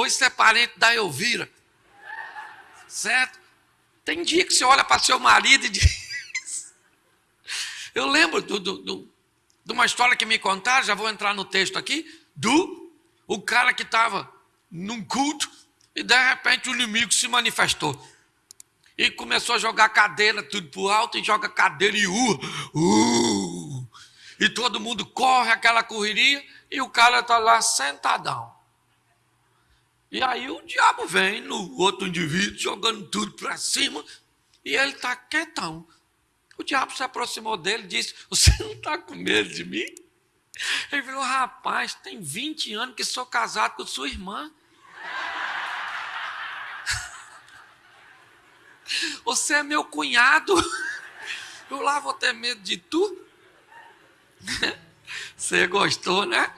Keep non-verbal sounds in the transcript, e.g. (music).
Ou isso é parente da Elvira. Certo? Tem dia que você olha para seu marido e diz. (laughs) Eu lembro do, do, do, de uma história que me contaram, já vou entrar no texto aqui, do o cara que estava num culto e de repente o inimigo se manifestou. E começou a jogar cadeira tudo para alto e joga cadeira e uh, uh. E todo mundo corre aquela correria e o cara está lá sentadão. E aí o diabo vem no outro indivíduo jogando tudo para cima e ele está quietão. O diabo se aproximou dele e disse: Você não está com medo de mim? Ele falou: Rapaz, tem 20 anos que sou casado com sua irmã. (laughs) Você é meu cunhado. Eu lá vou ter medo de tu. (laughs) Você gostou, né?